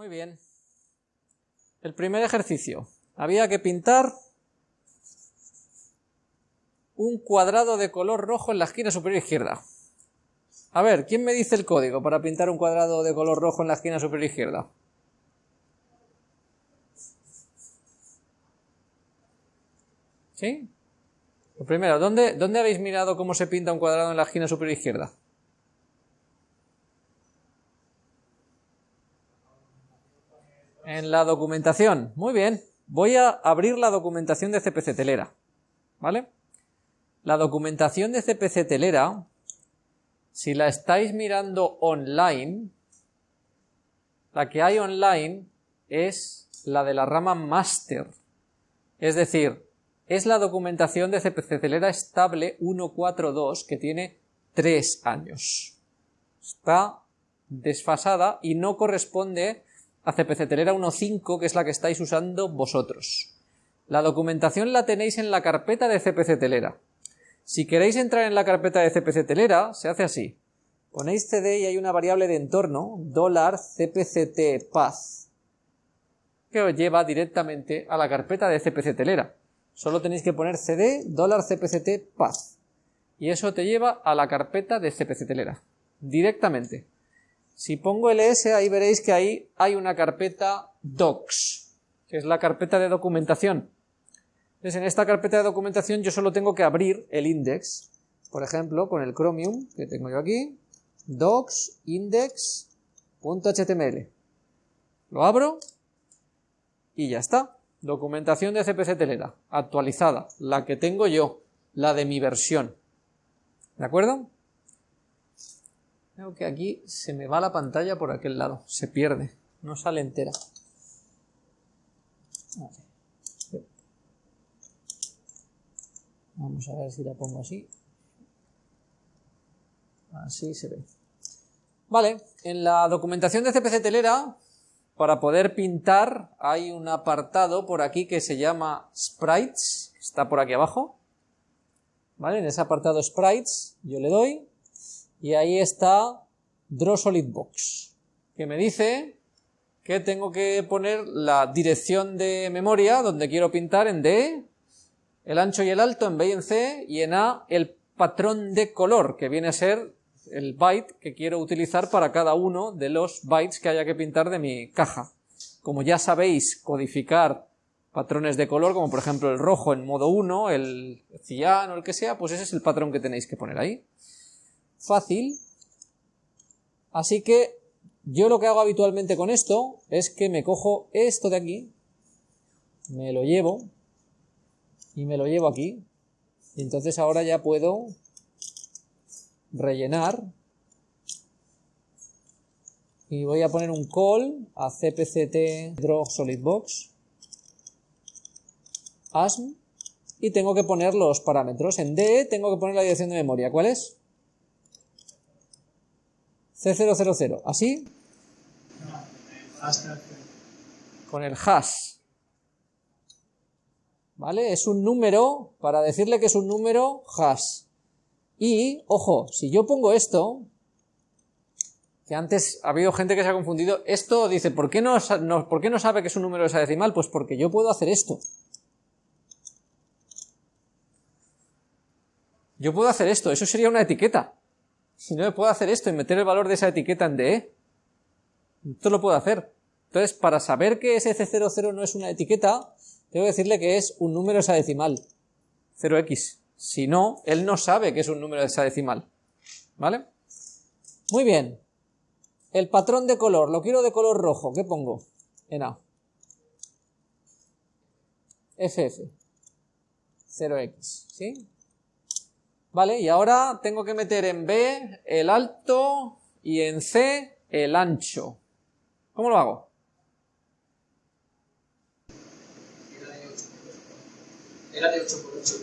Muy bien. El primer ejercicio. Había que pintar un cuadrado de color rojo en la esquina superior izquierda. A ver, ¿quién me dice el código para pintar un cuadrado de color rojo en la esquina superior izquierda? ¿Sí? Lo primero, ¿dónde, ¿dónde habéis mirado cómo se pinta un cuadrado en la esquina superior izquierda? En la documentación. Muy bien. Voy a abrir la documentación de CPC Telera. ¿Vale? La documentación de CPC Telera, si la estáis mirando online, la que hay online es la de la rama Master. Es decir, es la documentación de CPC Telera estable 142 que tiene 3 años. Está desfasada y no corresponde a CPC Telera 1.5 que es la que estáis usando vosotros. La documentación la tenéis en la carpeta de CPC Telera. Si queréis entrar en la carpeta de CPC Telera, se hace así. Ponéis cd y hay una variable de entorno, dólar cpct path, que os lleva directamente a la carpeta de CPC Telera. Solo tenéis que poner cd dólar cpct path y eso te lleva a la carpeta de CPC Telera directamente. Si pongo ls ahí veréis que ahí hay una carpeta docs, que es la carpeta de documentación. Entonces en esta carpeta de documentación yo solo tengo que abrir el index, por ejemplo con el Chromium que tengo yo aquí, docs index.html. Lo abro y ya está. Documentación de CPC Telera, actualizada, la que tengo yo, la de mi versión. ¿De acuerdo? Creo que aquí se me va la pantalla por aquel lado, se pierde, no sale entera. Vamos a ver si la pongo así. Así se ve. Vale, en la documentación de CPC Telera para poder pintar hay un apartado por aquí que se llama Sprites, está por aquí abajo. ¿Vale? En ese apartado Sprites yo le doy y ahí está Draw Solid Box, que me dice que tengo que poner la dirección de memoria donde quiero pintar en D, el ancho y el alto en B y en C, y en A el patrón de color, que viene a ser el byte que quiero utilizar para cada uno de los bytes que haya que pintar de mi caja. Como ya sabéis codificar patrones de color, como por ejemplo el rojo en modo 1, el cian o el que sea, pues ese es el patrón que tenéis que poner ahí. Fácil. Así que yo lo que hago habitualmente con esto es que me cojo esto de aquí, me lo llevo y me lo llevo aquí. Y entonces ahora ya puedo rellenar y voy a poner un call a cpct draw solidbox asm y tengo que poner los parámetros. En D tengo que poner la dirección de memoria. ¿Cuál es? C000. ¿Así? Con el hash. ¿Vale? Es un número, para decirle que es un número, hash. Y, ojo, si yo pongo esto, que antes ha habido gente que se ha confundido, esto dice, ¿por qué no, ¿por qué no sabe que es un número hexadecimal? Pues porque yo puedo hacer esto. Yo puedo hacer esto, eso sería una etiqueta. Si no, puedo hacer esto y meter el valor de esa etiqueta en DE. Esto lo puedo hacer. Entonces, para saber que ese C00 no es una etiqueta, tengo que decirle que es un número hexadecimal. 0x. Si no, él no sabe que es un número hexadecimal. ¿Vale? Muy bien. El patrón de color, lo quiero de color rojo. ¿Qué pongo? En A. FF. 0x. ¿Sí? Vale, y ahora tengo que meter en B el alto y en C el ancho. ¿Cómo lo hago? Era de 8 por 8.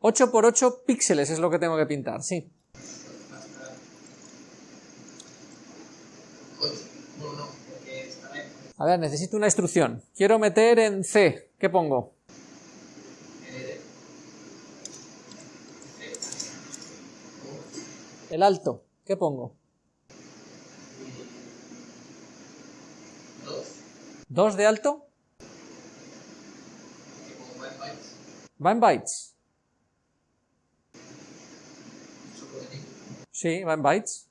8 por 8 píxeles es lo que tengo que pintar, sí. A ver, necesito una instrucción. Quiero meter en C. ¿Qué pongo? El alto. ¿Qué pongo? 2. ¿2 de alto? Va en bytes. Sí, va en bytes.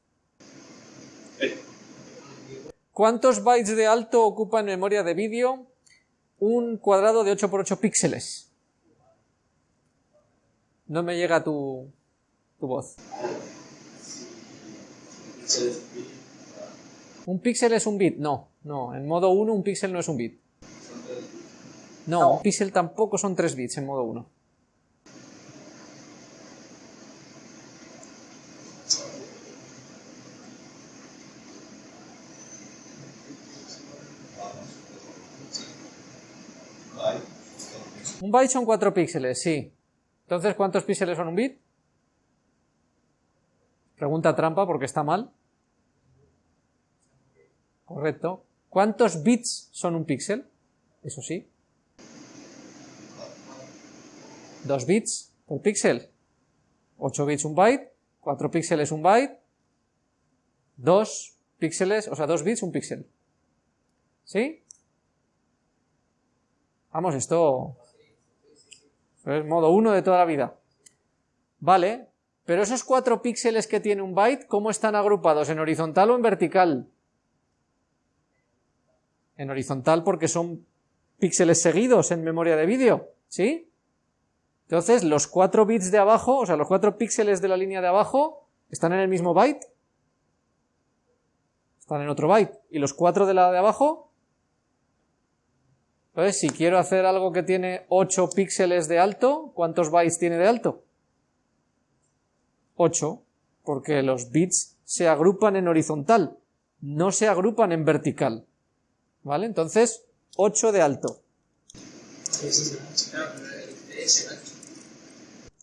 ¿Cuántos bytes de alto ocupa en memoria de vídeo un cuadrado de 8 por 8 píxeles? No me llega tu, tu voz. ¿Un píxel es un bit? No, no. En modo 1 un píxel no es un bit. No, un píxel tampoco son 3 bits en modo 1. Un byte son 4 píxeles, sí. Entonces, ¿cuántos píxeles son un bit? Pregunta trampa porque está mal. Correcto. ¿Cuántos bits son un píxel? Eso sí. Dos bits por píxel. 8 bits un byte, 4 píxeles un byte, 2 píxeles, o sea, 2 bits un píxel. ¿Sí? Vamos, esto es modo 1 de toda la vida. Vale, pero esos 4 píxeles que tiene un byte, ¿cómo están agrupados? ¿En horizontal o en vertical? En horizontal porque son píxeles seguidos en memoria de vídeo, ¿sí? Entonces, los 4 bits de abajo, o sea, los 4 píxeles de la línea de abajo, ¿están en el mismo byte? Están en otro byte. ¿Y los 4 de la de abajo? Entonces, si quiero hacer algo que tiene 8 píxeles de alto, ¿cuántos bytes tiene de alto? 8, porque los bits se agrupan en horizontal, no se agrupan en vertical. ¿Vale? Entonces, 8 de alto.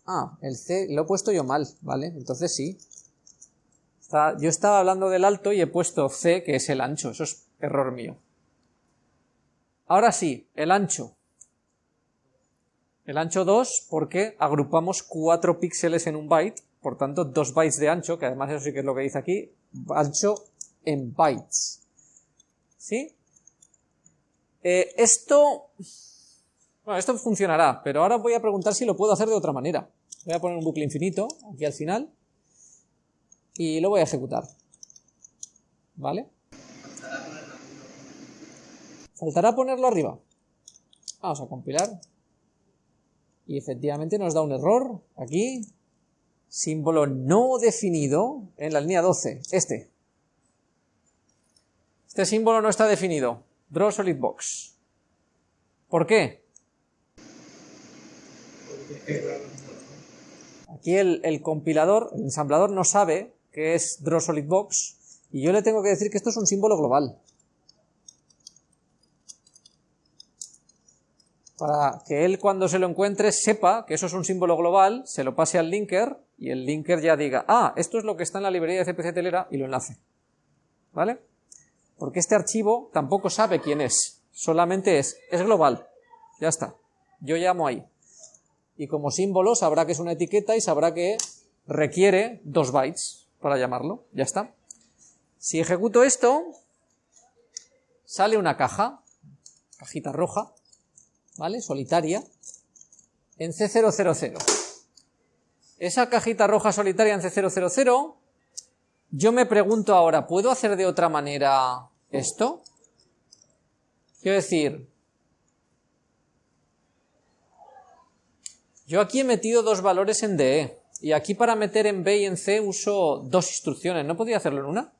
Ah, el C lo he puesto yo mal, ¿vale? Entonces sí. yo estaba hablando del alto y he puesto C, que es el ancho. Eso es error mío. Ahora sí, el ancho. El ancho 2 porque agrupamos 4 píxeles en un byte, por tanto 2 bytes de ancho, que además eso sí que es lo que dice aquí, ancho en bytes. ¿Sí? Eh, esto... Bueno, esto funcionará, pero ahora voy a preguntar si lo puedo hacer de otra manera. Voy a poner un bucle infinito aquí al final y lo voy a ejecutar. ¿Vale? Faltará ponerlo arriba. Vamos a compilar. Y efectivamente nos da un error aquí. Símbolo no definido en la línea 12. Este. Este símbolo no está definido. Draw solid box. ¿Por qué? Aquí el, el, compilador, el ensamblador no sabe que es draw solid box y yo le tengo que decir que esto es un símbolo global. para que él cuando se lo encuentre sepa que eso es un símbolo global, se lo pase al linker y el linker ya diga, ah, esto es lo que está en la librería de CPC Telera y lo enlace. ¿Vale? Porque este archivo tampoco sabe quién es, solamente es, es global. Ya está. Yo llamo ahí. Y como símbolo sabrá que es una etiqueta y sabrá que requiere dos bytes para llamarlo. Ya está. Si ejecuto esto, sale una caja, cajita roja, ¿vale? Solitaria, en C000. Esa cajita roja solitaria en C000, yo me pregunto ahora, ¿puedo hacer de otra manera esto? Quiero decir, yo aquí he metido dos valores en DE, y aquí para meter en B y en C uso dos instrucciones, ¿no podría hacerlo en una?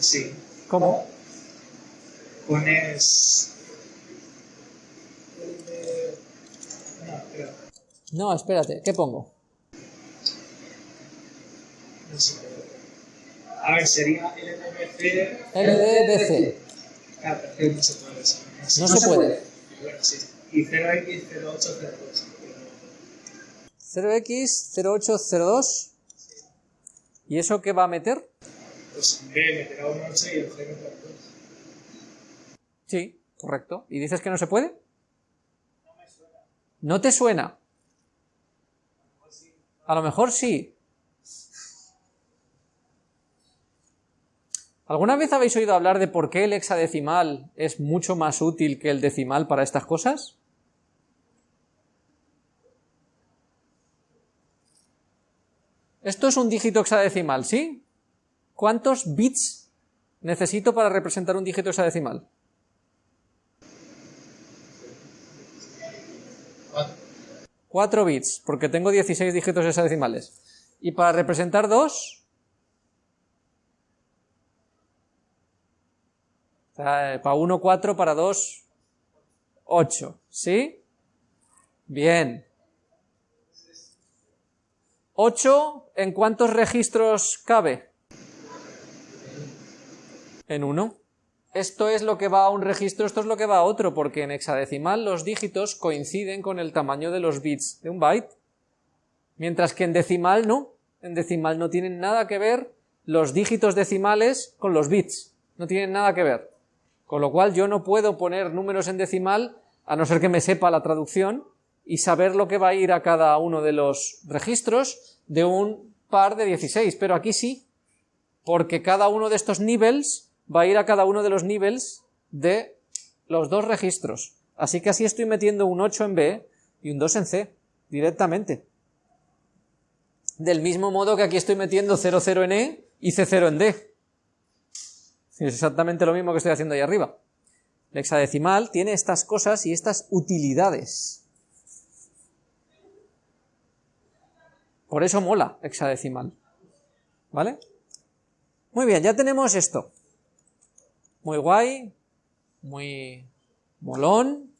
Sí. ¿Cómo? pones... No, espérate, ¿qué pongo? No sé. A ver, sería LDBC... LDBC. Pero no se puede eso. No se puede. Bueno, sí. Y 0x0802. 0x0802. ¿Y eso qué va a meter? Pues B meterá un 8 y el 0 2. Sí, correcto. ¿Y dices que no se puede? ¿No te suena? A lo mejor sí. ¿Alguna vez habéis oído hablar de por qué el hexadecimal es mucho más útil que el decimal para estas cosas? Esto es un dígito hexadecimal, ¿sí? ¿Cuántos bits necesito para representar un dígito hexadecimal? Cuatro bits, porque tengo 16 dígitos hexadecimales. ¿Y para representar dos? para 1, 4, para 2, 8. ¿Sí? Bien. 8, ¿en cuántos registros cabe? En uno. Esto es lo que va a un registro, esto es lo que va a otro, porque en hexadecimal los dígitos coinciden con el tamaño de los bits de un byte. Mientras que en decimal no. En decimal no tienen nada que ver los dígitos decimales con los bits. No tienen nada que ver. Con lo cual yo no puedo poner números en decimal a no ser que me sepa la traducción y saber lo que va a ir a cada uno de los registros de un par de 16, pero aquí sí, porque cada uno de estos niveles va a ir a cada uno de los niveles de los dos registros. Así que así estoy metiendo un 8 en B y un 2 en C, directamente. Del mismo modo que aquí estoy metiendo 00 en E y C0 en D. Es exactamente lo mismo que estoy haciendo ahí arriba. El hexadecimal tiene estas cosas y estas utilidades. Por eso mola hexadecimal. ¿Vale? Muy bien, ya tenemos esto. Muy guay, muy molón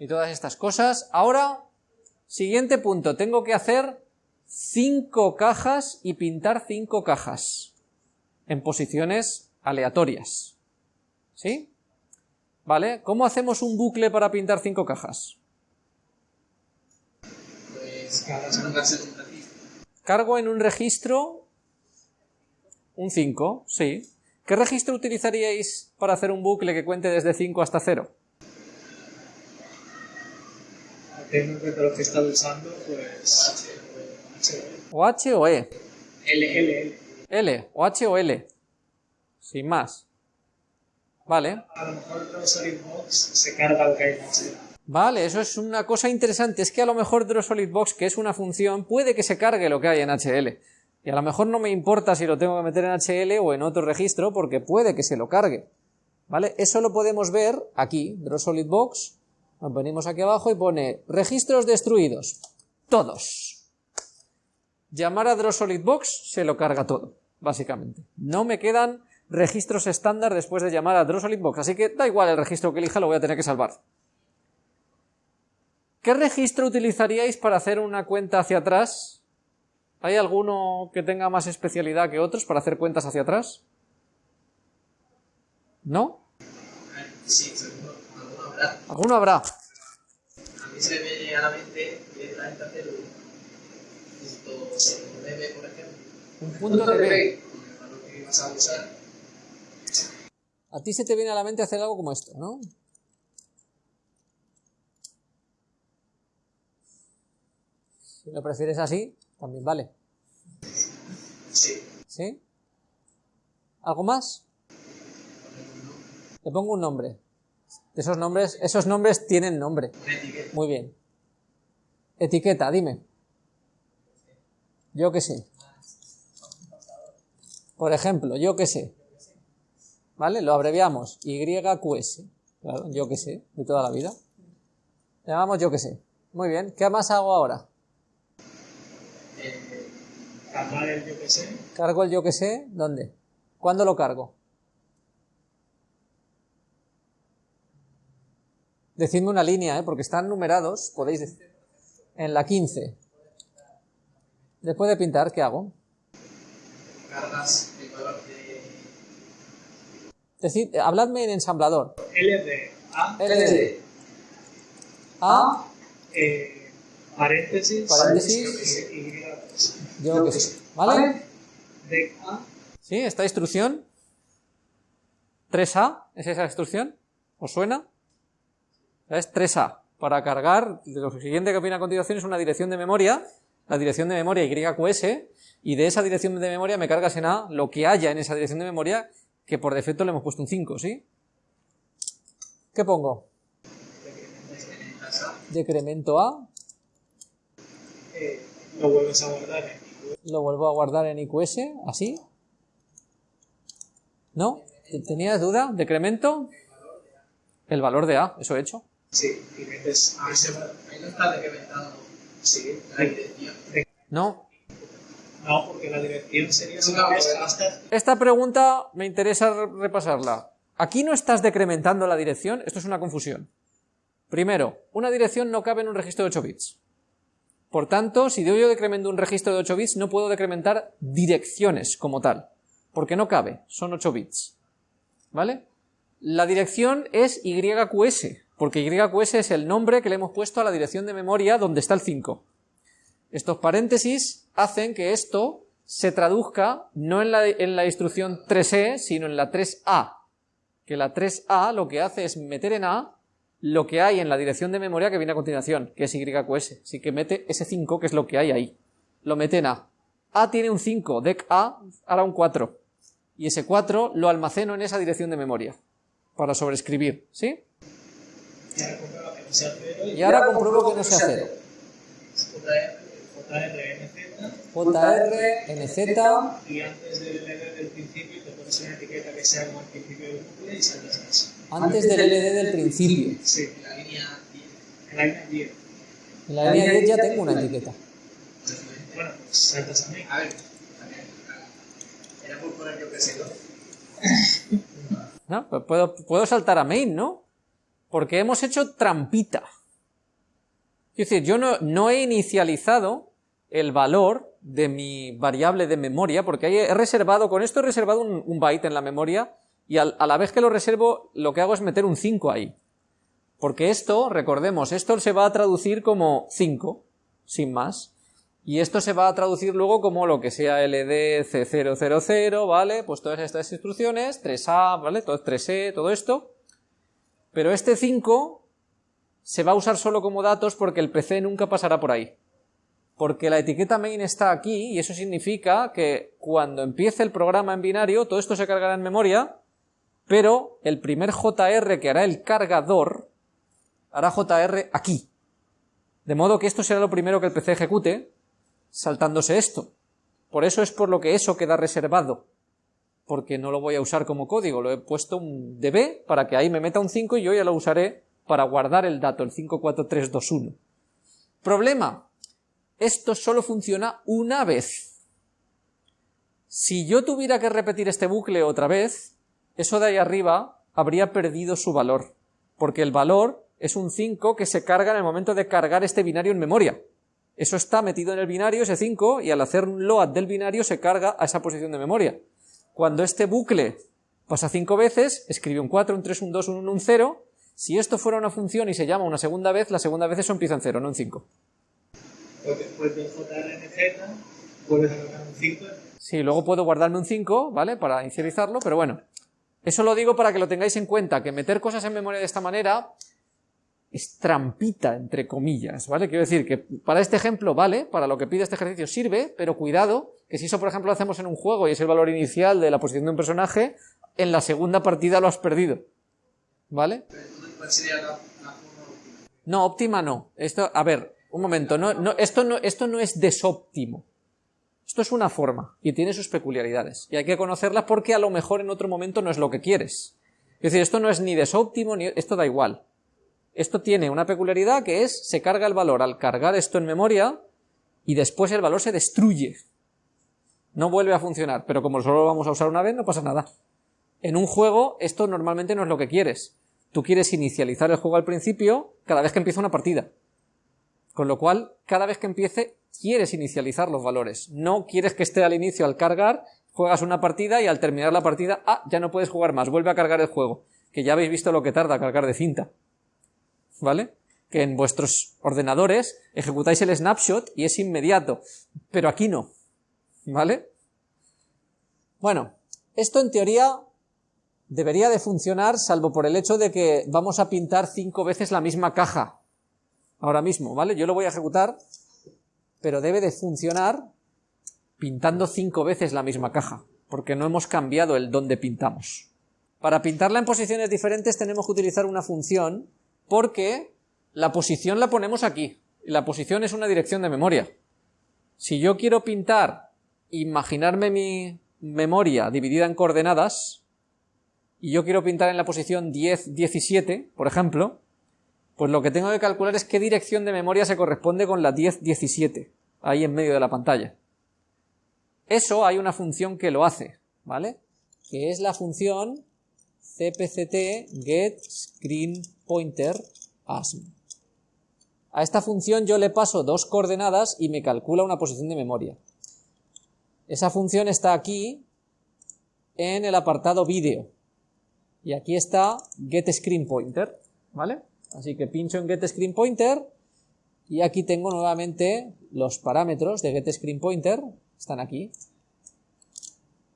y todas estas cosas. Ahora, siguiente punto, tengo que hacer cinco cajas y pintar cinco cajas en posiciones aleatorias. ¿Sí? ¿Vale? ¿Cómo hacemos un bucle para pintar cinco cajas? Pues Cargo en un registro un 5, sí. ¿Qué registro utilizaríais para hacer un bucle que cuente desde 5 hasta 0? Teniendo en cuenta lo que está usando, pues. ¿O H o E? L, L, L. L, o H o L sin más. Vale. A lo mejor Box se carga lo que hay Vale, eso es una cosa interesante. Es que a lo mejor Box, que es una función, puede que se cargue lo que hay en HL. Y a lo mejor no me importa si lo tengo que meter en HL o en otro registro, porque puede que se lo cargue. ¿Vale? Eso lo podemos ver aquí, Box. Nos venimos aquí abajo y pone registros destruidos. Todos. Llamar a Box se lo carga todo, básicamente. No me quedan registros estándar después de llamar a Box, así que da igual el registro que elija, lo voy a tener que salvar. ¿Qué registro utilizaríais para hacer una cuenta hacia atrás? ¿Hay alguno que tenga más especialidad que otros para hacer cuentas hacia atrás? ¿No? Sí, alguno habrá. ¿Alguno habrá? A mí se me viene a la mente directamente hacer un punto de B, por ejemplo. Un punto de B. a ti se te viene a la mente hacer algo como esto, ¿no? Si lo prefieres así, también vale. Sí. ¿Sí? ¿Algo más? Le pongo un nombre. Esos nombres, esos nombres tienen nombre. Muy bien. Etiqueta, dime. Yo qué sé. Por ejemplo, yo qué sé. ¿vale? Lo abreviamos, YQS, claro, yo que sé, de toda la vida. Le llamamos yo que sé. Muy bien, ¿qué más hago ahora? Cargar el yo que sé. ¿Cargo el yo que sé? ¿Dónde? ¿Cuándo lo cargo? Decidme una línea, ¿eh? porque están numerados, podéis decir. En la 15. Después de pintar, ¿qué hago? Cargas Decid, habladme en ensamblador. LD. A. LD. A. Eh, paréntesis. Paréntesis. Y. Yo que sé. ¿Vale? De A. ¿Sí? ¿Esta instrucción? 3A, ¿es esa instrucción? ¿Os suena? Es 3A. Para cargar, lo siguiente que viene a continuación es una dirección de memoria, la dirección de memoria YQS, y de esa dirección de memoria me cargas en A lo que haya en esa dirección de memoria que por defecto le hemos puesto un 5, ¿sí? ¿Qué pongo? Decremento A, Eh, lo vuelves a guardar en lo vuelvo a guardar en IQS, así. ¿No? ¿Tenías duda? ¿Decremento? El valor de A, eso he hecho. Sí, y metes ese Ahí no está decrementado Sí, la dirección. No. no, porque la dirección sería si No, ves hasta Esta pregunta me interesa re- repasarla. Aquí no estás decrementando la dirección, esto es una confusión. Primero, una dirección no cabe en un registro de 8 bits. Por tanto, si yo decremento un registro de 8 bits, no puedo decrementar direcciones como tal, porque no cabe, son 8 bits. ¿Vale? La dirección es YQS, porque YQS es el nombre que le hemos puesto a la dirección de memoria donde está el 5. Estos paréntesis hacen que esto se traduzca no en la, en la instrucción 3E, sino en la 3A. Que la 3A lo que hace es meter en A lo que hay en la dirección de memoria que viene a continuación, que es YQS. Así que mete ese 5, que es lo que hay ahí. Lo mete en A. A tiene un 5, dec A hará un 4. Y ese 4 lo almaceno en esa dirección de memoria. Para sobreescribir, ¿sí? y ahora que no sea cero compruebo que no sea 0. JR, JR, JR, NZ, y antes del principio pones una etiqueta que sea como el principio del bucle y eso. antes del LD del principio. Sí, la línea 10. en la línea 10. En la línea 10 ya tengo una etiqueta. Bueno, pues saltas a mí. A ver. Era por poner yo que sé, ¿no? ¿No? Pues puedo, puedo saltar a main, ¿no? Porque hemos hecho trampita. Es decir, yo no, no he inicializado el valor de mi variable de memoria, porque ahí he reservado, con esto he reservado un, byte en la memoria, y a la vez que lo reservo, lo que hago es meter un 5 ahí. Porque esto, recordemos, esto se va a traducir como 5, sin más. Y esto se va a traducir luego como lo que sea LD C000, ¿vale? Pues todas estas instrucciones, 3A, ¿vale? Todo 3E, todo esto. Pero este 5 se va a usar solo como datos porque el PC nunca pasará por ahí. Porque la etiqueta main está aquí y eso significa que cuando empiece el programa en binario, todo esto se cargará en memoria, pero el primer JR que hará el cargador hará JR aquí. De modo que esto será lo primero que el PC ejecute, saltándose esto. Por eso es por lo que eso queda reservado. Porque no lo voy a usar como código, lo he puesto un DB para que ahí me meta un 5 y yo ya lo usaré para guardar el dato, el 54321. Problema. Esto solo funciona una vez. Si yo tuviera que repetir este bucle otra vez, eso de ahí arriba habría perdido su valor. Porque el valor es un 5 que se carga en el momento de cargar este binario en memoria. Eso está metido en el binario, ese 5, y al hacer un load del binario se carga a esa posición de memoria. Cuando este bucle pasa 5 veces, escribe un 4, un 3, un 2, un 1, un 0. Si esto fuera una función y se llama una segunda vez, la segunda vez eso empieza en 0, no en 5. Pues después vuelves a cargar un 5. Sí, luego puedo guardarme un 5, ¿vale? Para inicializarlo, pero bueno. Eso lo digo para que lo tengáis en cuenta, que meter cosas en memoria de esta manera es trampita, entre comillas, ¿vale? Quiero decir que para este ejemplo vale, para lo que pide este ejercicio sirve, pero cuidado, que si eso por ejemplo lo hacemos en un juego y es el valor inicial de la posición de un personaje, en la segunda partida lo has perdido, ¿vale? ¿cuál sería la, la forma óptima? No, óptima no. Esto, a ver, un momento, no, no, esto, no, esto no es desóptimo. Esto es una forma y tiene sus peculiaridades. Y hay que conocerlas porque a lo mejor en otro momento no es lo que quieres. Es decir, esto no es ni desóptimo ni esto da igual. Esto tiene una peculiaridad que es se carga el valor al cargar esto en memoria y después el valor se destruye. No vuelve a funcionar, pero como solo lo vamos a usar una vez no pasa nada. En un juego esto normalmente no es lo que quieres. Tú quieres inicializar el juego al principio cada vez que empieza una partida. Con lo cual, cada vez que empiece, quieres inicializar los valores. No quieres que esté al inicio al cargar, juegas una partida y al terminar la partida, ah, ya no puedes jugar más, vuelve a cargar el juego. Que ya habéis visto lo que tarda cargar de cinta. ¿Vale? Que en vuestros ordenadores ejecutáis el snapshot y es inmediato. Pero aquí no. ¿Vale? Bueno, esto en teoría debería de funcionar salvo por el hecho de que vamos a pintar cinco veces la misma caja ahora mismo, ¿vale? Yo lo voy a ejecutar, pero debe de funcionar pintando cinco veces la misma caja, porque no hemos cambiado el dónde pintamos. Para pintarla en posiciones diferentes tenemos que utilizar una función, porque la posición la ponemos aquí, y la posición es una dirección de memoria. Si yo quiero pintar, imaginarme mi memoria dividida en coordenadas, y yo quiero pintar en la posición 10, 17, por ejemplo, pues lo que tengo que calcular es qué dirección de memoria se corresponde con la 10, 17, ahí en medio de la pantalla. Eso hay una función que lo hace, ¿vale? Que es la función cpct get screen pointer. A esta función yo le paso dos coordenadas y me calcula una posición de memoria. Esa función está aquí en el apartado vídeo. Y aquí está getScreenPointer, ¿vale? Así que pincho en getScreenPointer y aquí tengo nuevamente los parámetros de getScreenPointer, están aquí,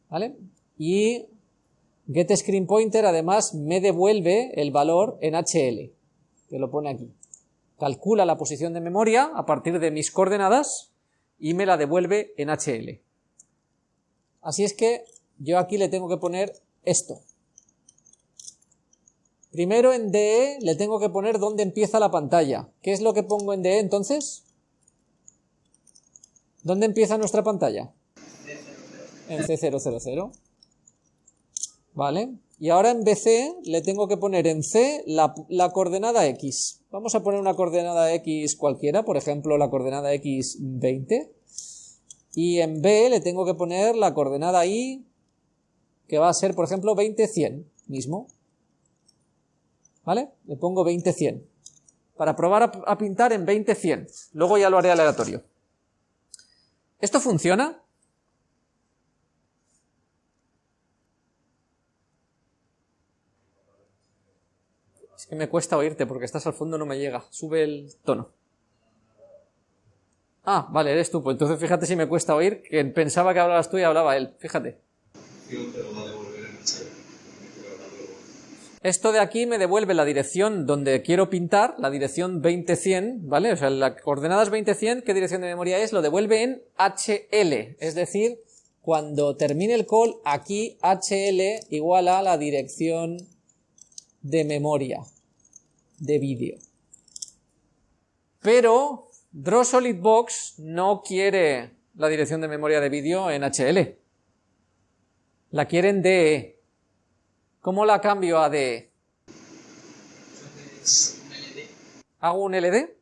¿vale? Y getScreenPointer además me devuelve el valor en HL, que lo pone aquí calcula la posición de memoria a partir de mis coordenadas y me la devuelve en HL. Así es que yo aquí le tengo que poner esto. Primero en DE le tengo que poner dónde empieza la pantalla. ¿Qué es lo que pongo en DE entonces? ¿Dónde empieza nuestra pantalla? En C000. ¿Vale? Y ahora en BC le tengo que poner en C la, coordenada X. Vamos a poner una coordenada X cualquiera, por ejemplo la coordenada X 20. Y en B le tengo que poner la coordenada Y, que va a ser, por ejemplo, 20, 100 mismo. ¿Vale? Le pongo 20, 100. Para probar a, pintar en 20, 100. Luego ya lo haré aleatorio. ¿Esto funciona? Es que me cuesta oírte porque estás al fondo, no me llega. Sube el tono. Ah, vale, eres tú. Pues entonces fíjate si me cuesta oír, que pensaba que hablabas tú y hablaba él. Fíjate. Esto de aquí me devuelve la dirección donde quiero pintar, la dirección 20100, ¿vale? O sea, las coordenadas 20100, ¿qué dirección de memoria es? Lo devuelve en HL, es decir, cuando termine el call, aquí HL igual a la dirección de memoria de vídeo. Pero Draw Solid Box no quiere la dirección de memoria de vídeo en HL. La quiere en DE. ¿Cómo la cambio a DE? ¿Hago un LD?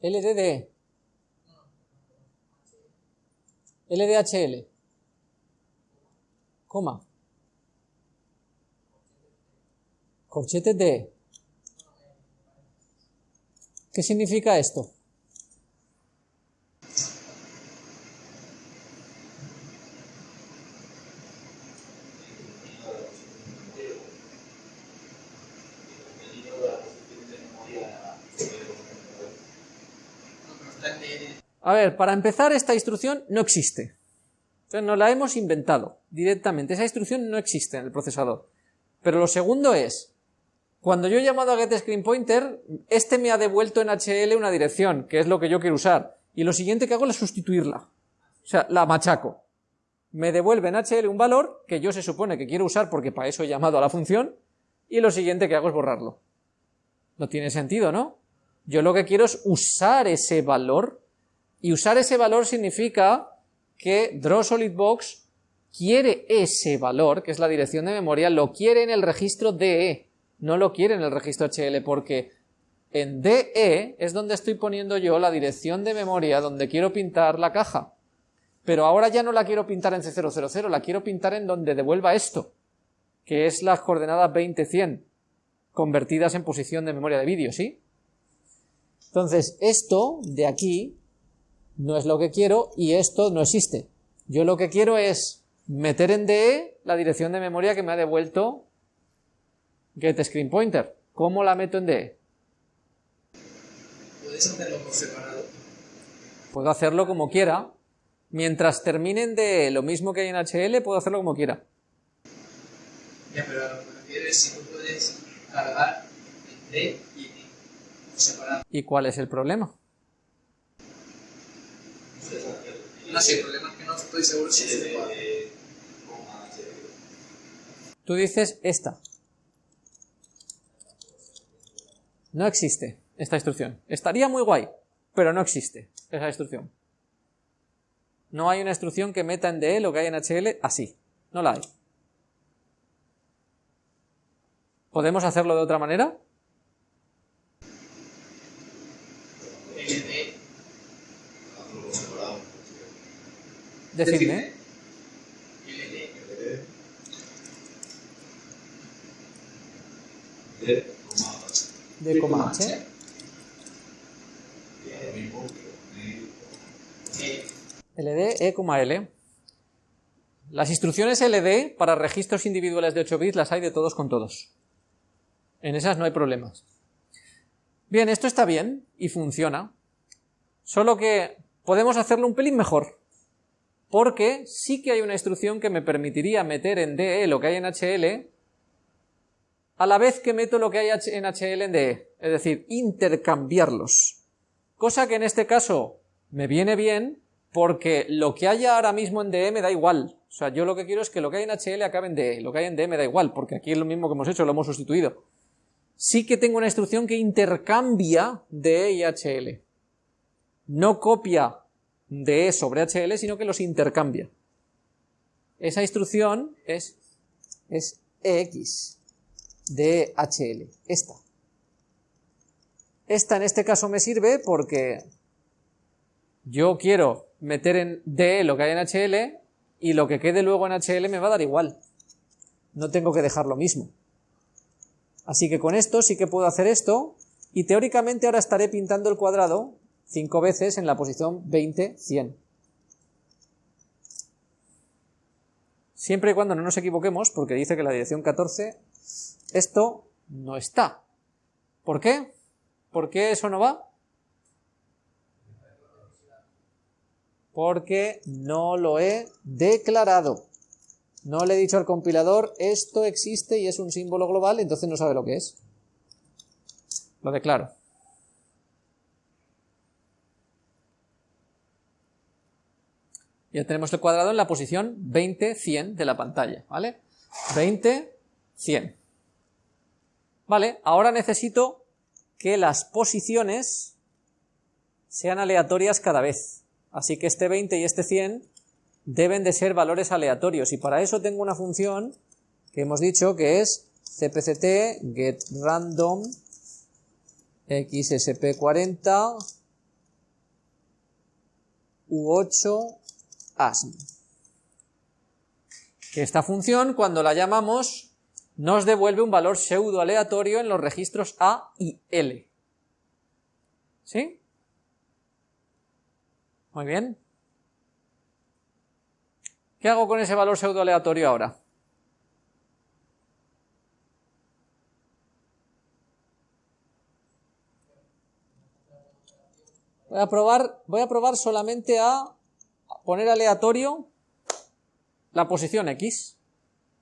LDD. LDHL. Coma. Corchete D. ¿Qué significa esto? A ver, para empezar, esta instrucción no existe. Entonces nos la hemos inventado directamente. Esa instrucción no existe en el procesador. Pero lo segundo es, cuando yo he llamado a getScreenPointer, este me ha devuelto en HL una dirección, que es lo que yo quiero usar. Y lo siguiente que hago es sustituirla. O sea, la machaco. Me devuelve en HL un valor que yo se supone que quiero usar porque para eso he llamado a la función, y lo siguiente que hago es borrarlo. No tiene sentido, ¿no? Yo lo que quiero es usar ese valor y usar ese valor significa que DrawSolidBox quiere ese valor, que es la dirección de memoria, lo quiere en el registro DE, no lo quiere en el registro HL, porque en DE es donde estoy poniendo yo la dirección de memoria donde quiero pintar la caja. Pero ahora ya no la quiero pintar en C000, la quiero pintar en donde devuelva esto, que es las coordenadas 20-100, convertidas en posición de memoria de vídeo, ¿sí? Entonces, esto de aquí no es lo que quiero y esto no existe. Yo lo que quiero es meter en DE la dirección de memoria que me ha devuelto getScreenPointer. ¿Cómo la meto en DE? ¿Puedes hacerlo por separado? Puedo hacerlo como quiera. Mientras termine en DE lo mismo que hay en HL, puedo hacerlo como quiera. Ya, pero a lo que me refiero es si tú puedes cargar en D y T. Separado. ¿Y cuál es el problema? No sé, el problema es que no estoy seguro si es. Tú dices esta. No existe esta instrucción. Estaría muy guay, pero no existe esa instrucción. No hay una instrucción que meta en DE lo que hay en HL así. No la hay. ¿Podemos hacerlo de otra manera? Decidme. LD, D, coma H. E, LD, E, L. Las instrucciones LD para registros individuales de 8 bits las hay de todos con todos. En esas no hay problemas. Bien, esto está bien y funciona. Solo que podemos hacerlo un pelín mejor. Porque sí que hay una instrucción que me permitiría meter en DE lo que hay en HL a la vez que meto lo que hay en HL en DE. Es decir, intercambiarlos. Cosa que en este caso me viene bien porque lo que haya ahora mismo en DE me da igual. O sea, yo lo que quiero es que lo que hay en HL acabe en DE. Lo que hay en DE me da igual, porque aquí es lo mismo que hemos hecho, lo hemos sustituido. Sí que tengo una instrucción que intercambia DE y HL. No copia DE sobre HL, sino que los intercambia. Esa instrucción es, es EX de HL, esta. Esta en este caso me sirve porque yo quiero meter en DE lo que hay en HL y lo que quede luego en HL me va a dar igual. No tengo que dejar lo mismo. Así que con esto sí que puedo hacer esto y teóricamente ahora estaré pintando el cuadrado cinco veces en la posición 20, 100. Siempre y cuando no nos equivoquemos, porque dice que la dirección 14, esto no está. ¿Por qué? ¿Por qué eso no va? Porque no lo he declarado. No le he dicho al compilador, esto existe y es un símbolo global, entonces no sabe lo que es. Lo declaro. Ya tenemos el cuadrado en la posición 20, 100 de la pantalla, ¿vale? 20, 100. Vale, ahora necesito que las posiciones sean aleatorias cada vez. Así que este 20 y este 100 deben de ser valores aleatorios y para eso tengo una función que hemos dicho que es cpct getrandom xsp40 u8 asm. Que esta función, cuando la llamamos, nos devuelve un valor pseudo aleatorio en los registros A y L. ¿Sí? Muy bien. ¿Qué hago con ese valor pseudo aleatorio ahora? Voy a probar, voy a probar solamente a poner aleatorio la posición X.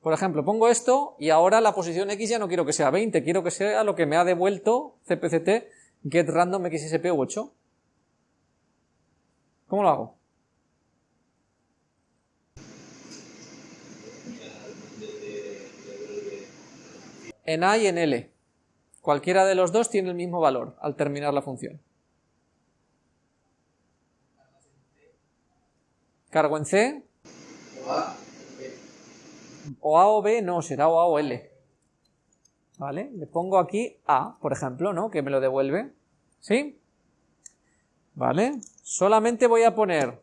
Por ejemplo, pongo esto y ahora la posición X ya no quiero que sea 20, quiero que sea lo que me ha devuelto cpct get random xsp8. ¿Cómo lo hago? En A y en L. Cualquiera de los dos tiene el mismo valor al terminar la función. Cargo en C. O A o B, no, será o A o L. ¿Vale? Le pongo aquí A, por ejemplo, ¿no? Que me lo devuelve. ¿Sí? ¿Vale? Solamente voy a poner,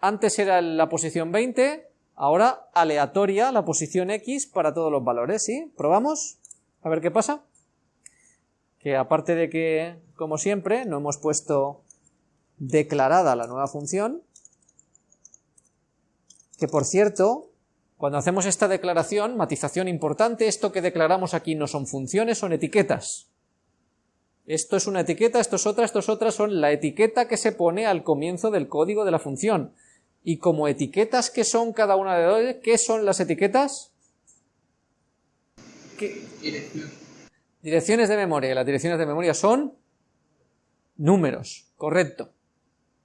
antes era la posición 20, ahora aleatoria la posición X para todos los valores, ¿sí? ¿Probamos? A ver qué pasa. Que aparte de que, como siempre, no hemos puesto declarada la nueva función, que por cierto, cuando hacemos esta declaración, matización importante, esto que declaramos aquí no son funciones, son etiquetas. Esto es una etiqueta, esto es otra, esto es otra, son la etiqueta que se pone al comienzo del código de la función. Y como etiquetas que son cada una de dos, ¿qué son las etiquetas? ¿Qué? Direcciones de memoria. Las direcciones de memoria son números, correcto.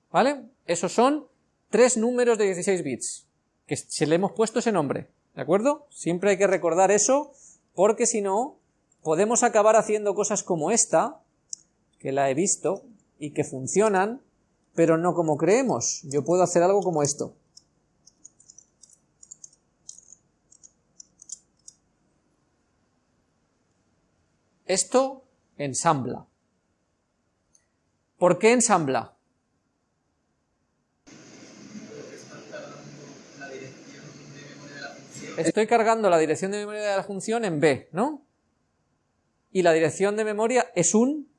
¿Vale? Esos son tres números de 16 bits, que se le hemos puesto ese nombre, ¿de acuerdo? Siempre hay que recordar eso, porque si no, podemos acabar haciendo cosas como esta, que la he visto, y que funcionan, pero no como creemos. Yo puedo hacer algo como esto. Esto ensambla. ¿Por qué ensambla? Estoy cargando la dirección de memoria de la función en B, ¿no? Y la dirección de memoria es un,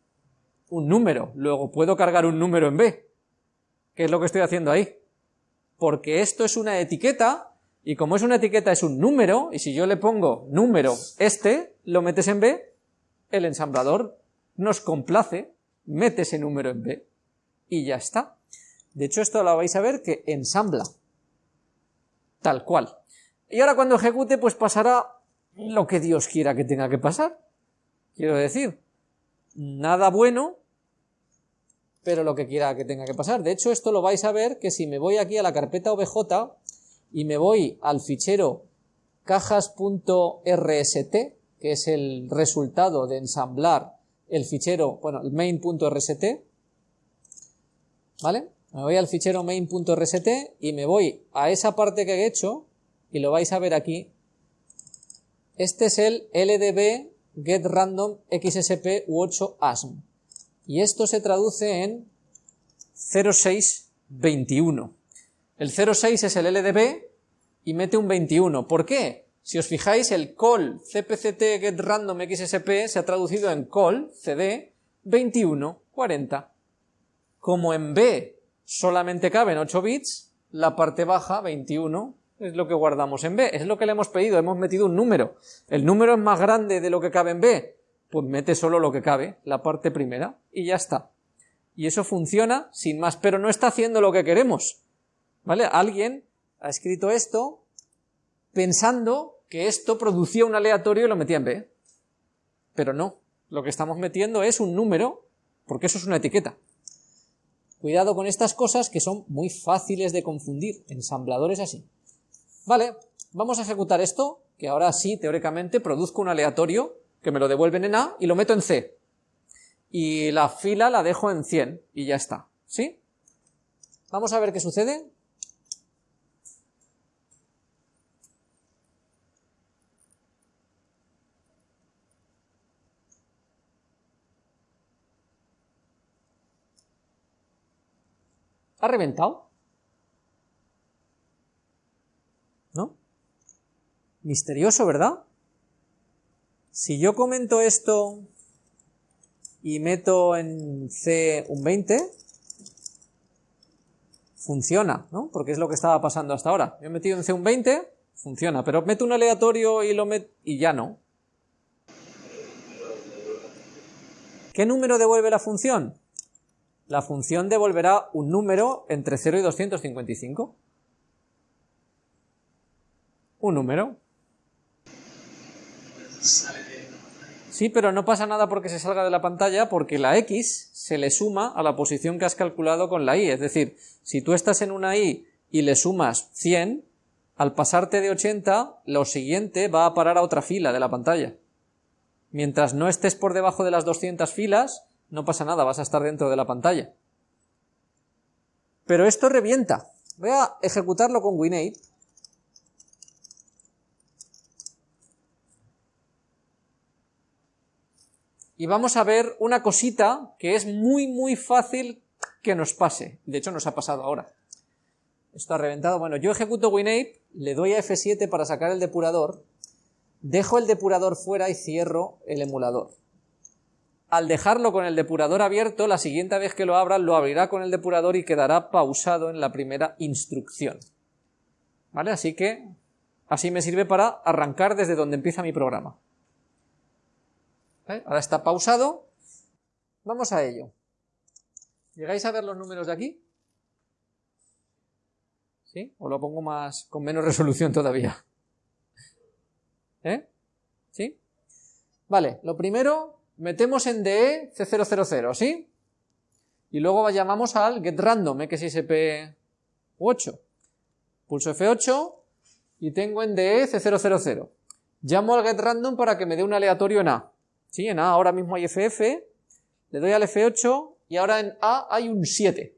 un número. Luego puedo cargar un número en B. ¿Qué es lo que estoy haciendo ahí? Porque esto es una etiqueta, y como es una etiqueta es un número, y si yo le pongo número este, lo metes en B, el ensamblador nos complace, mete ese número en B, y ya está. De hecho, esto lo vais a ver que ensambla, tal cual. Y ahora cuando ejecute, pues pasará lo que Dios quiera que tenga que pasar. Quiero decir, nada bueno, pero lo que quiera que tenga que pasar. De hecho, esto lo vais a ver que si me voy aquí a la carpeta OBJ y me voy al fichero cajas.rst, que es el resultado de ensamblar el fichero, bueno, el main.rst, ¿vale? Me voy al fichero main.rst y me voy a esa parte que he hecho, y lo vais a ver aquí. Este es el LDB get random xsp u8 asm. Y esto se traduce en 0621. El 06 es el LDB y mete un 21. ¿Por qué? Si os fijáis, el call cpct get random xsp se ha traducido en call cd 2140. Como en B solamente caben 8 bits, la parte baja 21 es lo que guardamos en B, es lo que le hemos pedido, hemos metido un número. El número es más grande de lo que cabe en B, pues mete solo lo que cabe, la parte primera, y ya está. Y eso funciona sin más, pero no está haciendo lo que queremos. ¿Vale? Alguien ha escrito esto pensando que esto producía un aleatorio y lo metía en B. Pero no, lo que estamos metiendo es un número, porque eso es una etiqueta. Cuidado con estas cosas que son muy fáciles de confundir, ensambladores así. Vale, vamos a ejecutar esto, que ahora sí, teóricamente, produzco un aleatorio, que me lo devuelven en A, y lo meto en C. Y la fila la dejo en 100, y ya está. ¿Sí? Vamos a ver qué sucede. ¿Ha reventado? ¿No? Misterioso, ¿verdad? Si yo comento esto y meto en C un 20, funciona, ¿no? Porque es lo que estaba pasando hasta ahora. Yo he metido en C un 20, funciona, pero meto un aleatorio y lo meto y ya no. ¿Qué número devuelve la función? la función devolverá un número entre 0 y 255. Un número. Sí, pero no pasa nada porque se salga de la pantalla, porque la x se le suma a la posición que has calculado con la y. Es decir, si tú estás en una y y le sumas 100, al pasarte de 80, lo siguiente va a parar a otra fila de la pantalla. Mientras no estés por debajo de las 200 filas, no pasa nada, vas a estar dentro de la pantalla. Pero esto revienta. Voy a ejecutarlo con Winate. Y vamos a ver una cosita que es muy muy fácil que nos pase. De hecho nos ha pasado ahora. Esto ha reventado. Bueno, yo ejecuto Winate, le doy a F7 para sacar el depurador, dejo el depurador fuera y cierro el emulador al dejarlo con el depurador abierto, la siguiente vez que lo abra, lo abrirá con el depurador y quedará pausado en la primera instrucción. ¿Vale? Así que así me sirve para arrancar desde donde empieza mi programa. Ahora está pausado. Vamos a ello. ¿Llegáis a ver los números de aquí? ¿Sí? ¿O lo pongo más con menos resolución todavía? ¿Eh? ¿Sí? Vale, lo primero, metemos en DE C000, ¿sí? Y luego llamamos al getRandom xsp8. Pulso F8 y tengo en DE C000. Llamo al getRandom para que me dé un aleatorio en A. ¿Sí? En A ahora mismo hay FF, le doy al F8 y ahora en A hay un 7.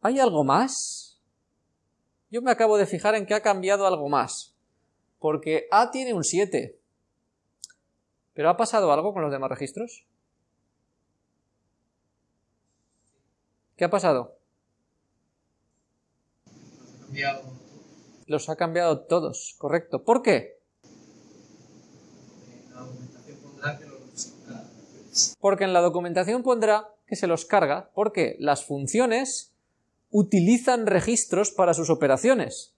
¿Hay algo más? Yo me acabo de fijar en que ha cambiado algo más. Porque A tiene un 7. ¿Pero ha pasado algo con los demás registros? ¿Qué ha pasado? Los ha cambiado todos, correcto. ¿Por qué? Porque en la documentación pondrá que se los carga porque las funciones utilizan registros para sus operaciones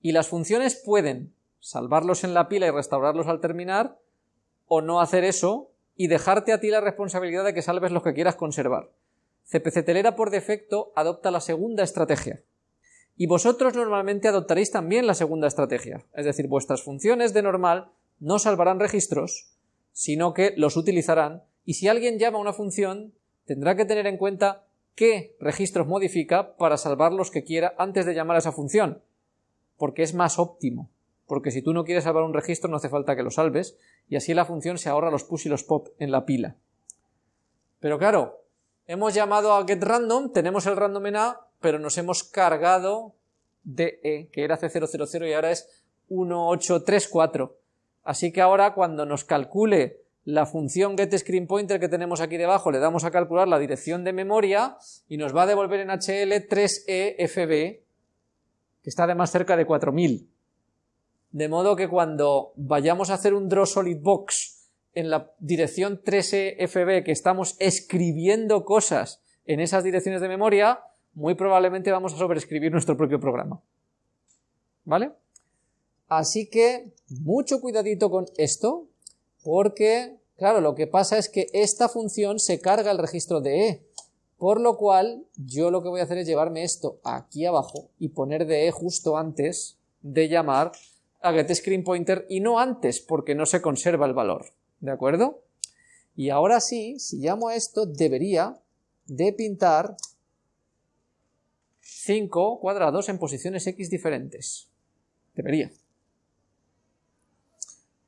y las funciones pueden salvarlos en la pila y restaurarlos al terminar o no hacer eso y dejarte a ti la responsabilidad de que salves los que quieras conservar. CPC Telera por defecto adopta la segunda estrategia. Y vosotros normalmente adoptaréis también la segunda estrategia, es decir, vuestras funciones de normal no salvarán registros, sino que los utilizarán, y si alguien llama una función, tendrá que tener en cuenta qué registros modifica para salvar los que quiera antes de llamar a esa función, porque es más óptimo, porque si tú no quieres salvar un registro no hace falta que lo salves, y así la función se ahorra los push y los pop en la pila. Pero claro, hemos llamado a getRandom, tenemos el random en A, pero nos hemos cargado DE, que era C000 y ahora es 1834. Así que ahora cuando nos calcule la función getScreenPointer que tenemos aquí debajo, le damos a calcular la dirección de memoria y nos va a devolver en HL 3EFB, que está además cerca de 4000. De modo que cuando vayamos a hacer un draw solid box en la dirección 3EFB que estamos escribiendo cosas en esas direcciones de memoria, muy probablemente vamos a sobreescribir nuestro propio programa. ¿Vale? Así que mucho cuidadito con esto, porque, claro, lo que pasa es que esta función se carga el registro de E, por lo cual yo lo que voy a hacer es llevarme esto aquí abajo y poner de E justo antes de llamar a getScreenPointer y no antes, porque no se conserva el valor, ¿de acuerdo? Y ahora sí, si llamo a esto, debería de pintar 5 cuadrados en posiciones x diferentes. Debería.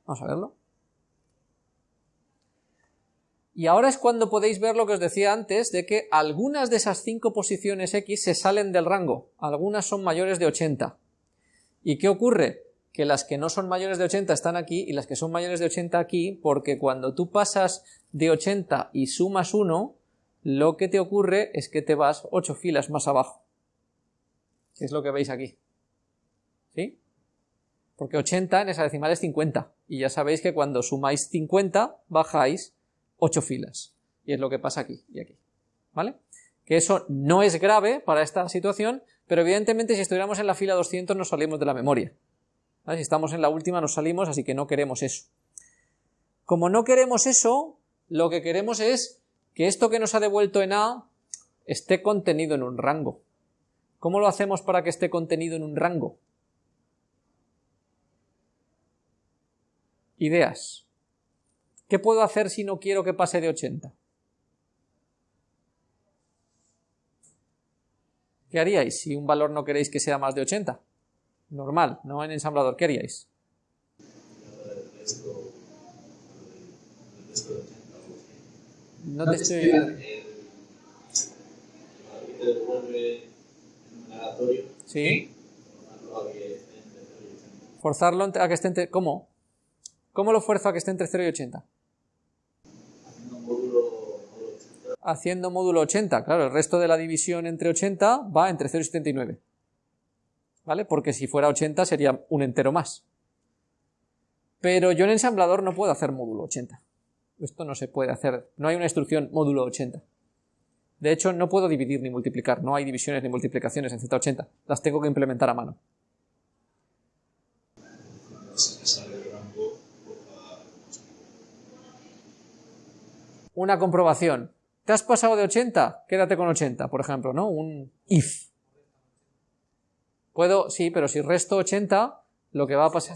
Vamos a verlo. Y ahora es cuando podéis ver lo que os decía antes, de que algunas de esas cinco posiciones X se salen del rango, algunas son mayores de 80. ¿Y qué ocurre? Que las que no son mayores de 80 están aquí y las que son mayores de 80 aquí, porque cuando tú pasas de 80 y sumas 1, lo que te ocurre es que te vas 8 filas más abajo. Que es lo que veis aquí. ¿Sí? Porque 80 en esa decimal es 50. Y ya sabéis que cuando sumáis 50, bajáis 8 filas. Y es lo que pasa aquí y aquí. ¿Vale? Que eso no es grave para esta situación, pero evidentemente si estuviéramos en la fila 200 nos salimos de la memoria. Si estamos en la última nos salimos, así que no queremos eso. Como no queremos eso, lo que queremos es que esto que nos ha devuelto en A esté contenido en un rango. ¿Cómo lo hacemos para que esté contenido en un rango? Ideas. ¿Qué puedo hacer si no quiero que pase de 80? ¿Qué haríais si un valor no queréis que sea más de 80? Normal, no en ensamblador. ¿Qué haríais? No te estoy... Sí. Forzarlo a que esté entre... ¿Cómo? ¿Cómo lo fuerzo a que esté entre 0 y 80? Haciendo módulo 80. Claro, el resto de la división entre 80 va entre 0 y 79. ¿Vale? Porque si fuera 80 sería un entero más. Pero yo en ensamblador no puedo hacer módulo 80. Esto no se puede hacer. No hay una instrucción módulo 80. De hecho, no puedo dividir ni multiplicar. No hay divisiones ni multiplicaciones en Z80. Las tengo que implementar a mano. Una comprobación. ¿Te has pasado de 80? Quédate con 80, por ejemplo, ¿no? Un if. Puedo, sí, pero si resto 80, lo que va a pasar...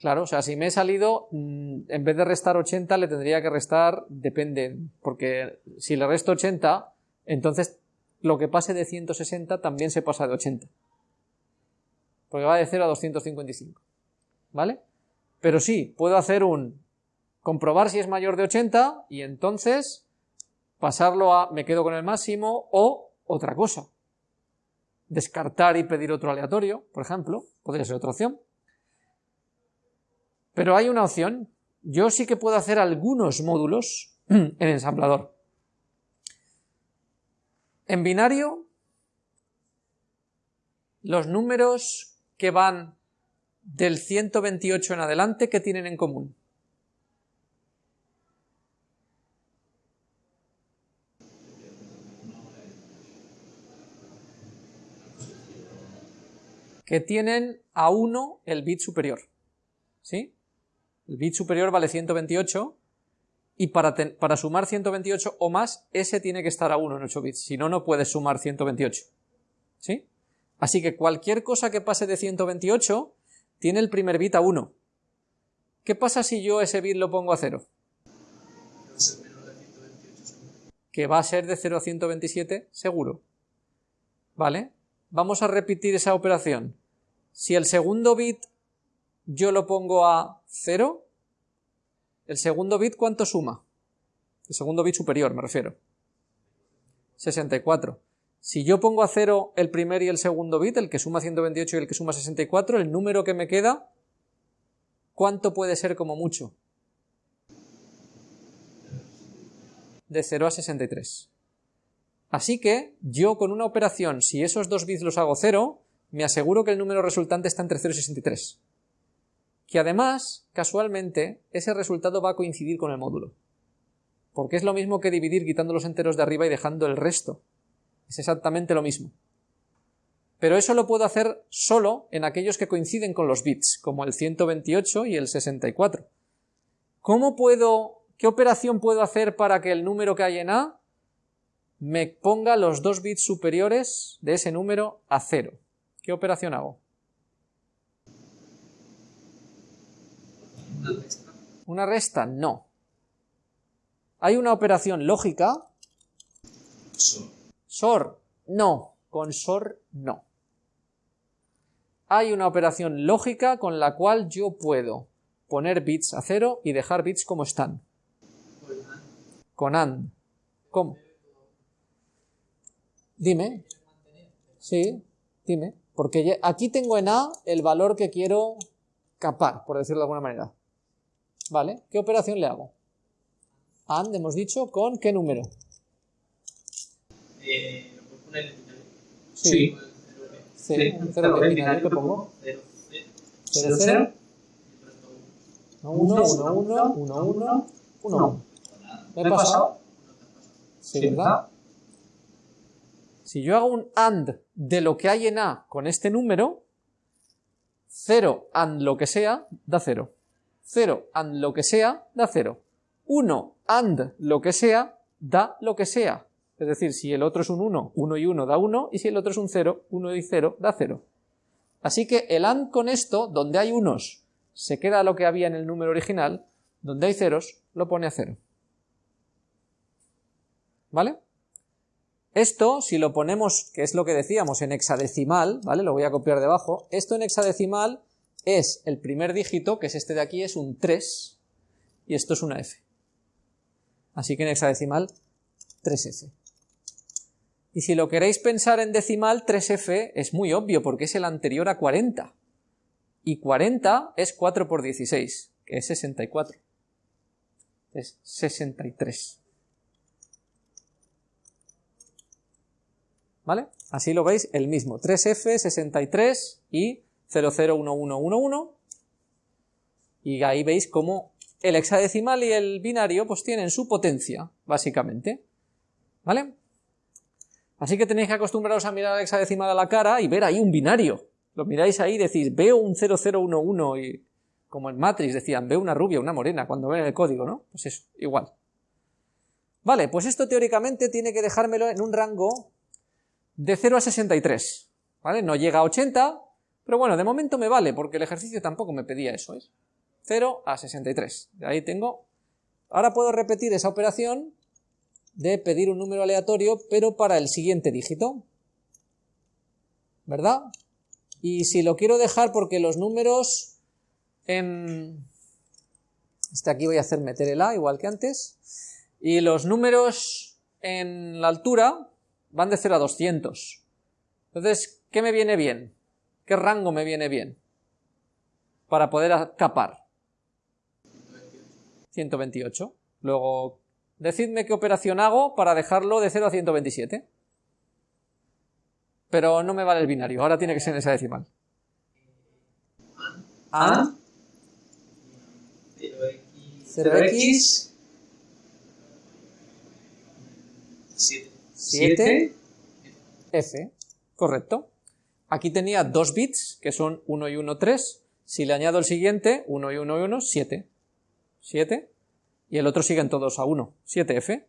Claro, o sea, si me he salido, mm, en vez de restar 80, le tendría que restar, depende, porque si le resto 80, entonces lo que pase de 160 también se pasa de 80. Porque va de 0 a 255. ¿Vale? Pero sí, puedo hacer un comprobar si es mayor de 80 y entonces pasarlo a me quedo con el máximo o otra cosa. Descartar y pedir otro aleatorio, por ejemplo, podría ser otra opción. Pero hay una opción. Yo sí que puedo hacer algunos módulos en ensamblador. En binario, los números que van del 128 en adelante, ¿qué tienen en común? Que tienen a 1 el bit superior. ¿Sí? El bit superior vale 128 y para, para, sumar 128 o más, ese tiene que estar a 1 en 8 bits, si no, no puedes sumar 128. ¿Sí? Así que cualquier cosa que pase de 128 tiene el primer bit a 1. ¿Qué pasa si yo ese bit lo pongo a 0? Que va a ser de 0 a 127 seguro. ¿Vale? Vamos a repetir esa operación. Si el segundo bit yo lo pongo a 0, ¿el segundo bit cuánto suma? El segundo bit superior, me refiero. 64. Si yo pongo a 0 el primer y el segundo bit, el que suma 128 y el que suma 64, el número que me queda, ¿cuánto puede ser como mucho? De 0 a 63. Así que yo con una operación, si esos dos bits los hago 0, me aseguro que el número resultante está entre 0 y 63 que además, casualmente, ese resultado va a coincidir con el módulo. Porque es lo mismo que dividir quitando los enteros de arriba y dejando el resto. Es exactamente lo mismo. Pero eso lo puedo hacer solo en aquellos que coinciden con los bits, como el 128 y el 64. ¿Cómo puedo, qué operación puedo hacer para que el número que hay en A me ponga los dos bits superiores de ese número a cero? ¿Qué operación hago? ¿Una resta? No. ¿Hay una operación lógica? SOR. No. Con SOR no. Hay una operación lógica con la cual yo puedo poner bits a cero y dejar bits como están. Con AND. ¿Cómo? Dime. Sí, dime. Porque aquí tengo en A el valor que quiero capar, por decirlo de alguna manera. ¿Vale? ¿Qué operación le hago? AND, hemos dicho, ¿con qué número? Eh, sí. Sí. Cero binario, ¿qué pongo? 0, 0. 1, 1, 1, 1, 1, 1, 1. ¿Me he pasado? Sí, ¿verdad? Si yo hago un AND de lo que hay en A con este número, 0 AND lo que sea, da 0. 0 and lo que sea da 0. 1 and lo que sea da lo que sea. Es decir, si el otro es un 1, 1 y 1 da 1, y si el otro es un 0, 1 y 0 da 0. Así que el AND con esto, donde hay unos, se queda lo que había en el número original, donde hay ceros, lo pone a 0. ¿Vale? Esto, si lo ponemos, que es lo que decíamos, en hexadecimal, ¿vale? Lo voy a copiar debajo. Esto en hexadecimal es el primer dígito, que es este de aquí, es un 3, y esto es una F. Así que en hexadecimal, 3F. Y si lo queréis pensar en decimal, 3F es muy obvio, porque es el anterior a 40. Y 40 es 4 por 16, que es 64. Es 63. ¿Vale? Así lo veis, el mismo. 3F, 63 y 001111 y ahí veis cómo el hexadecimal y el binario pues tienen su potencia, básicamente. ¿Vale? Así que tenéis que acostumbraros a mirar al hexadecimal a la cara y ver ahí un binario. Lo miráis ahí y decís, veo un 0011 y como en Matrix decían, veo una rubia, una morena, cuando ven el código, ¿no? Pues eso, igual. Vale, pues esto teóricamente tiene que dejármelo en un rango de 0 a 63, ¿vale? No llega a 80, pero bueno, de momento me vale, porque el ejercicio tampoco me pedía eso, ¿es? 0 a 63. De ahí tengo... Ahora puedo repetir esa operación de pedir un número aleatorio, pero para el siguiente dígito. ¿Verdad? Y si lo quiero dejar porque los números en... Este aquí voy a hacer meter el A, igual que antes. Y los números en la altura van de 0 a 200. Entonces, ¿qué me viene bien? ¿Qué rango me viene bien? Para poder capar. 128. Luego, decidme qué operación hago para dejarlo de 0 a 127. Pero no me vale el binario, ahora tiene que ser en esa decimal. A, 0x, 7. 7, F, correcto. Aquí tenía dos bits, que son 1 y 1, 3. Si le añado el siguiente, 1 y 1 y 1, 7. 7. Y el otro siguen todos a 1, 7F.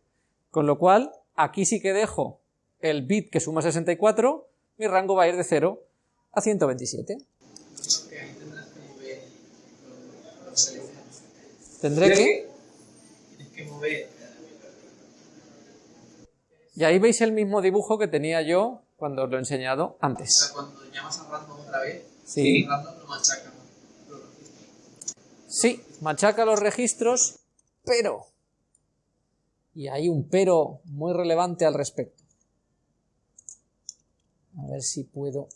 Con lo cual, aquí sí que dejo el bit que suma 64, mi rango va a ir de 0 a 127. ¿Tendré que? Tienes que mover. Y ahí veis el mismo dibujo que tenía yo cuando os lo he enseñado O sea, antes. cuando llamas a random otra vez, Sí. random lo machaca. Lo registra. Sí, machaca los registros, pero... Y hay un pero muy relevante al respecto. A ver si puedo...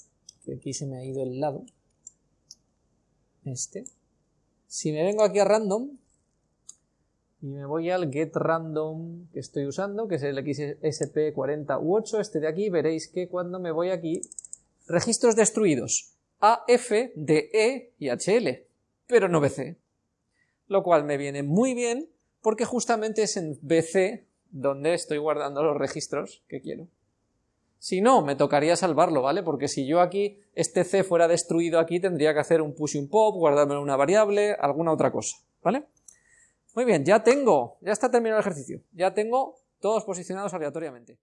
Que aquí se me ha ido el lado. Este. Si me vengo aquí a random y me voy al get random que estoy usando, que es el XSP40U8, este de aquí, veréis que cuando me voy aquí, registros destruidos, AF, DE y HL, pero no BC. Lo cual me viene muy bien porque justamente es en BC donde estoy guardando los registros que quiero. Si no, me tocaría salvarlo, ¿vale? Porque si yo aquí, este C fuera destruido aquí, tendría que hacer un push y un pop, guardarme una variable, alguna otra cosa, ¿vale? Muy bien, ya tengo, ya está terminado el ejercicio, ya tengo todos posicionados aleatoriamente.